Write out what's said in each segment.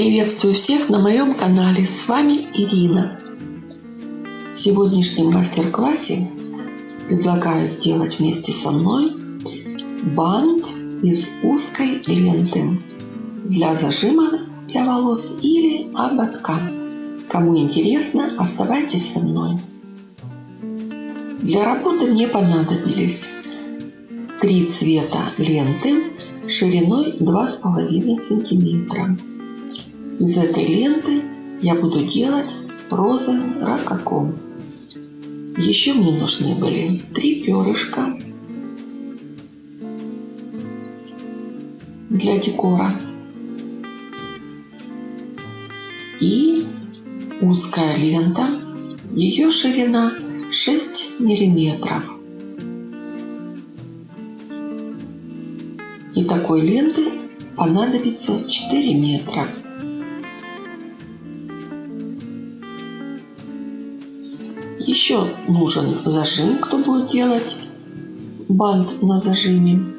Приветствую всех на моем канале. С вами Ирина. В сегодняшнем мастер-классе предлагаю сделать вместе со мной бант из узкой ленты для зажима для волос или ободка. Кому интересно, оставайтесь со мной. Для работы мне понадобились три цвета ленты шириной 2,5 сантиметра. Из этой ленты я буду делать розы ракоко. Еще мне нужны были три перышка для декора и узкая лента, ее ширина 6 миллиметров. И такой ленты понадобится 4 метра. Еще нужен зажим, кто будет делать бант на зажиме.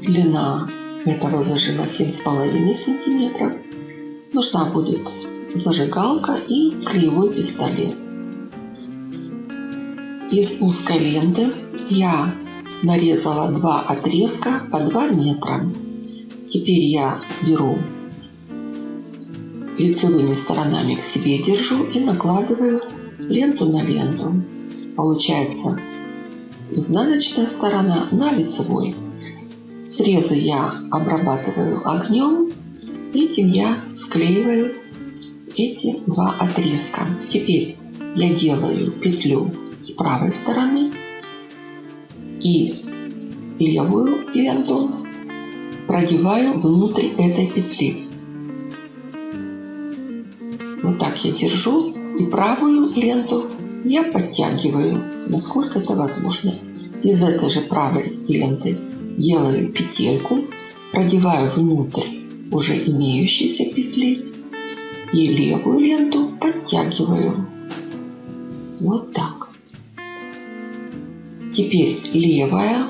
Длина этого зажима 7,5 сантиметров. Нужна будет зажигалка и клеевой пистолет. Из узкой ленты я нарезала два отрезка по 2 метра. Теперь я беру лицевыми сторонами к себе держу и накладываю ленту на ленту. Получается изнаночная сторона на лицевой. Срезы я обрабатываю огнем. Этим я склеиваю эти два отрезка. Теперь я делаю петлю с правой стороны и левую ленту продеваю внутрь этой петли. Вот так я держу правую ленту я подтягиваю, насколько это возможно. Из этой же правой ленты делаю петельку, продеваю внутрь уже имеющиеся петли и левую ленту подтягиваю. Вот так. Теперь левая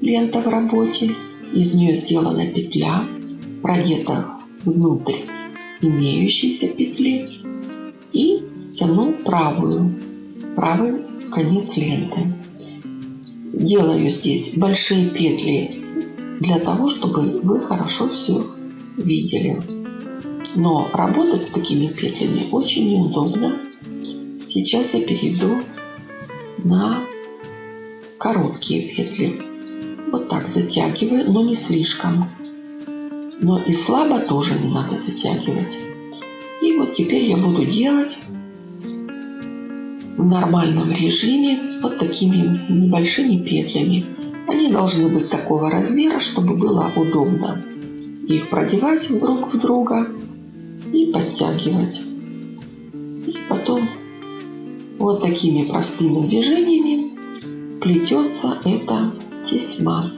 лента в работе. Из нее сделана петля, продета внутрь имеющейся петли и тяну правую, правый конец ленты. Делаю здесь большие петли для того, чтобы вы хорошо все видели. Но работать с такими петлями очень неудобно. Сейчас я перейду на короткие петли. Вот так затягиваю, но не слишком. Но и слабо тоже не надо затягивать. И вот теперь я буду делать в нормальном режиме вот такими небольшими петлями. Они должны быть такого размера, чтобы было удобно их продевать друг в друга и подтягивать. И потом вот такими простыми движениями плетется эта тесьма.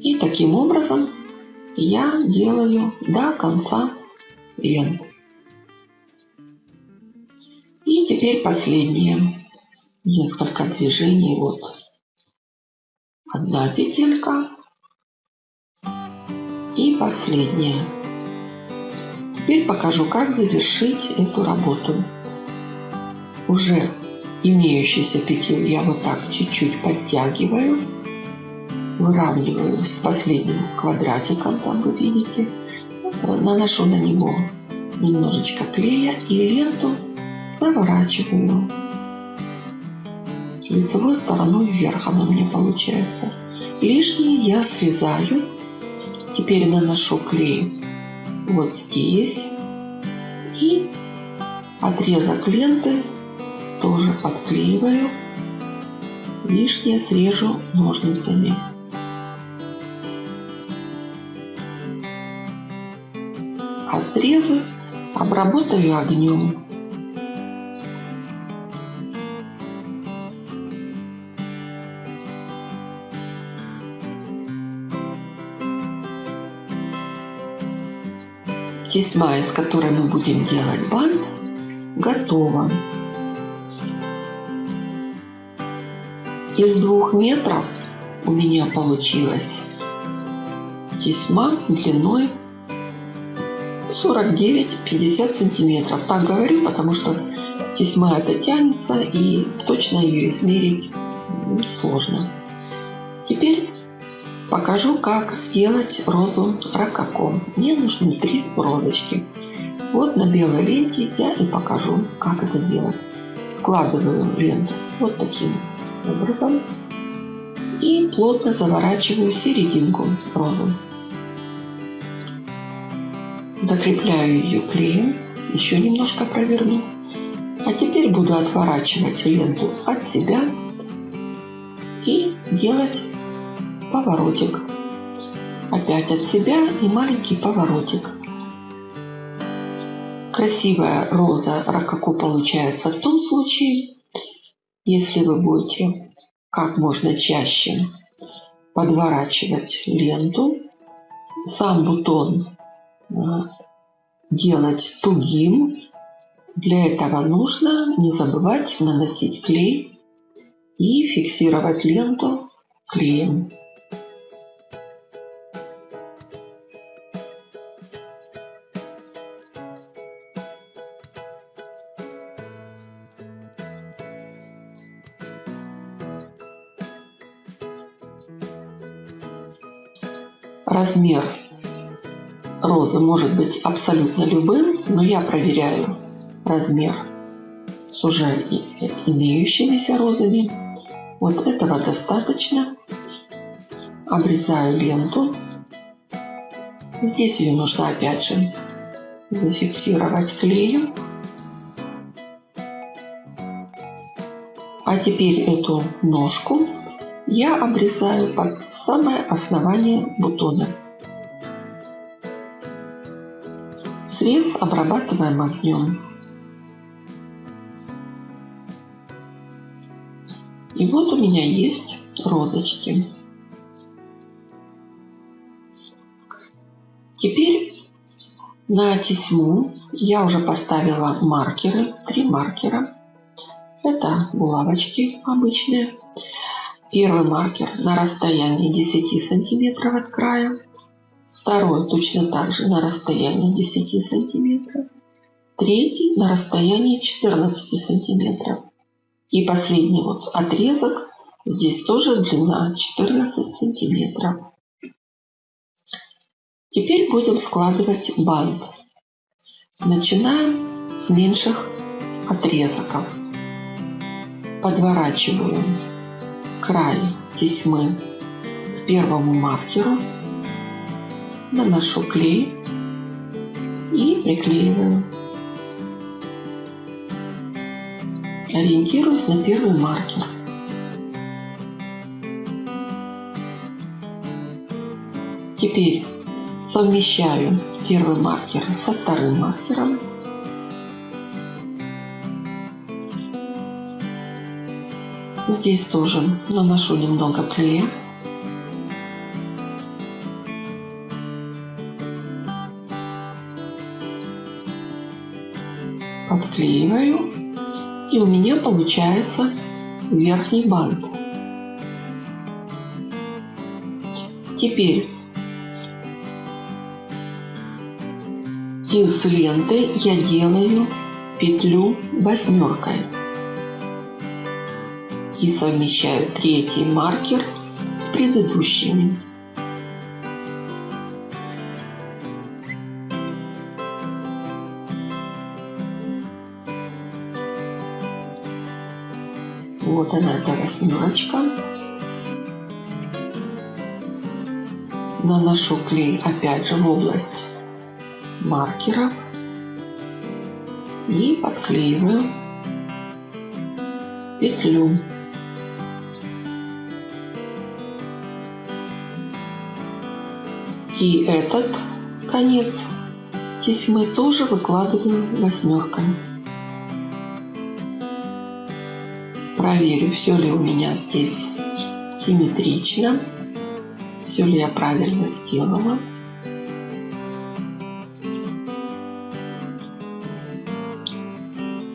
И таким образом я делаю до конца ленты. И теперь последние несколько движений. Вот одна петелька и последняя. Теперь покажу, как завершить эту работу. Уже имеющуюся петлю я вот так чуть-чуть подтягиваю выравниваю с последним квадратиком, там вы видите, наношу на него немножечко клея и ленту заворачиваю лицевой стороной вверх она у меня получается. Лишнее я срезаю. Теперь наношу клей вот здесь. И отрезок ленты тоже подклеиваю. Лишнее срежу ножницами. Срезы обработаю огнем. Тесьма, из которой мы будем делать бант, готова. из двух метров у меня получилась тесьма длиной 49-50 сантиметров. Так говорю, потому что тесьма это тянется и точно ее измерить сложно. Теперь покажу, как сделать розу ракако. Мне нужны три розочки. Вот на белой ленте я и покажу, как это делать. Складываю ленту вот таким образом и плотно заворачиваю серединку розы. Закрепляю ее клеем, еще немножко проверну. А теперь буду отворачивать ленту от себя и делать поворотик. Опять от себя и маленький поворотик. Красивая роза ракаку получается в том случае, если вы будете как можно чаще подворачивать ленту, сам бутон делать тугим. Для этого нужно не забывать наносить клей и фиксировать ленту клеем. Размер розы может быть абсолютно любым, но я проверяю размер с уже имеющимися розами. Вот этого достаточно. Обрезаю ленту. Здесь ее нужно опять же зафиксировать клеем. А теперь эту ножку я обрезаю под самое основание бутона. Срез обрабатываем огнем. И вот у меня есть розочки. Теперь на тесьму я уже поставила маркеры, три маркера. Это булавочки обычные. Первый маркер на расстоянии 10 сантиметров от края. Второй точно так же на расстоянии 10 сантиметров. Третий на расстоянии 14 сантиметров. И последний вот отрезок. Здесь тоже длина 14 сантиметров. Теперь будем складывать бант. Начинаем с меньших отрезков. Подворачиваем край тесьмы к первому маркеру, наношу клей и приклеиваю. Ориентируюсь на первый маркер. Теперь совмещаю первый маркер со вторым маркером Здесь тоже наношу немного клея. Подклеиваю. И у меня получается верхний бант. Теперь из ленты я делаю петлю восьмеркой и совмещаю третий маркер с предыдущими. Вот она, эта восьмерочка. Наношу клей опять же в область маркеров и подклеиваю петлю. И этот конец тесьмы тоже выкладываю восьмеркой. Проверю, все ли у меня здесь симметрично, все ли я правильно сделала.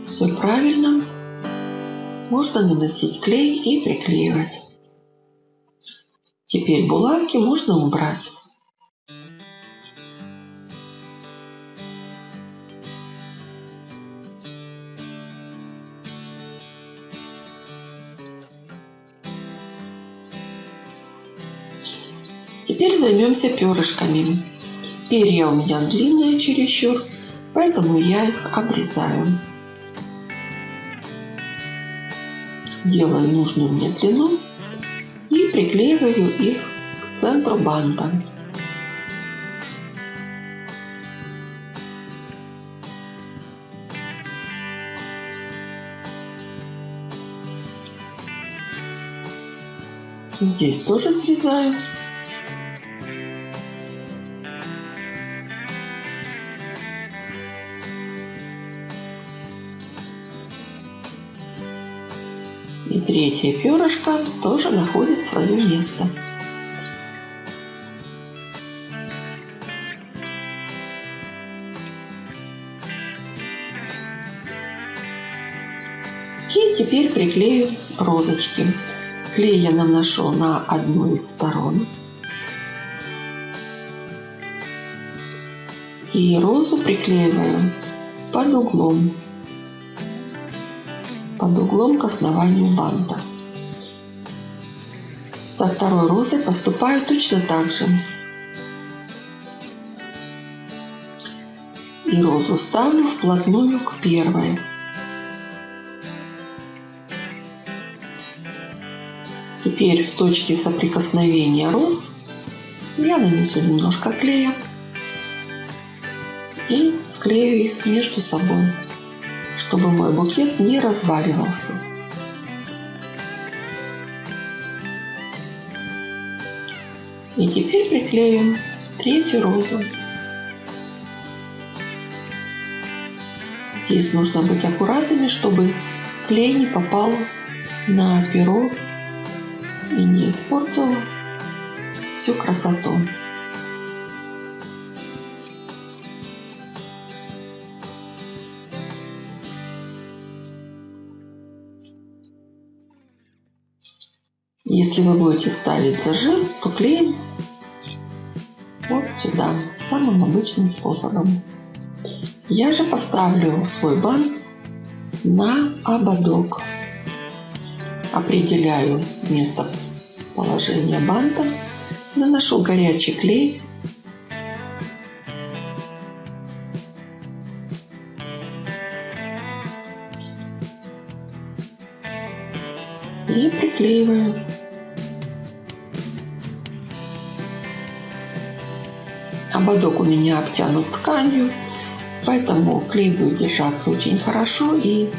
Все правильно. можно наносить клей и приклеивать. Теперь булавки можно убрать. Теперь займемся перышками. Перья у меня длинные чересчур, поэтому я их обрезаю. Делаю нужную мне длину и приклеиваю их к центру банта. Здесь тоже срезаю. И третье перышко тоже находит свое место. И теперь приклею розочки. Клей я наношу на одну из сторон. И розу приклеиваю под углом под углом к основанию банта. Со второй розой поступаю точно так же. И розу ставлю вплотную к первой. Теперь в точке соприкосновения роз я нанесу немножко клея и склею их между собой чтобы мой букет не разваливался. И теперь приклеим третью розу. Здесь нужно быть аккуратными, чтобы клей не попал на перо и не испортил всю красоту. Если вы будете ставить зажим, то клеим вот сюда, самым обычным способом. Я же поставлю свой бант на ободок. Определяю место положения банта, наношу горячий клей Ободок у меня обтянут тканью, поэтому клей будет держаться очень хорошо и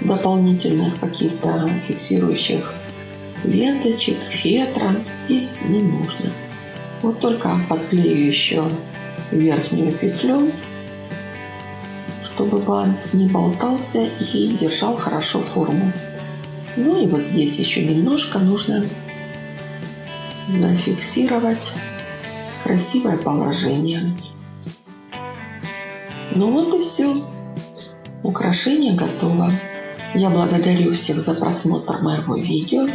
дополнительных каких-то фиксирующих ленточек, фетра здесь не нужно. Вот только подклею еще верхнюю петлю, чтобы бант не болтался и держал хорошо форму. Ну и вот здесь еще немножко нужно зафиксировать красивое положение. Ну вот и все. Украшение готово. Я благодарю всех за просмотр моего видео.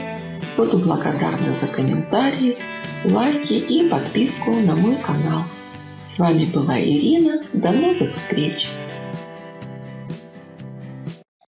Буду благодарна за комментарии, лайки и подписку на мой канал. С вами была Ирина. До новых встреч!